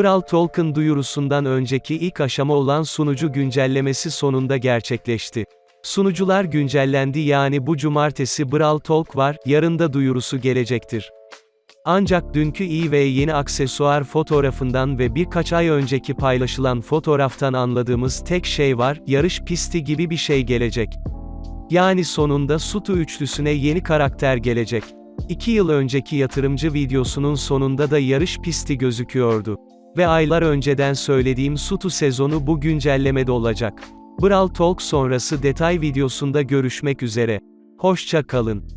Brawl Talk'ın duyurusundan önceki ilk aşama olan sunucu güncellemesi sonunda gerçekleşti. Sunucular güncellendi yani bu cumartesi Brawl Talk var, yarın da duyurusu gelecektir. Ancak dünkü iyi ve yeni aksesuar fotoğrafından ve birkaç ay önceki paylaşılan fotoğraftan anladığımız tek şey var, yarış pisti gibi bir şey gelecek. Yani sonunda Sutu üçlüsüne yeni karakter gelecek. İki yıl önceki yatırımcı videosunun sonunda da yarış pisti gözüküyordu. Ve aylar önceden söylediğim Sutu sezonu bu güncellemede olacak. Brawl Talk sonrası detay videosunda görüşmek üzere. Hoşça kalın.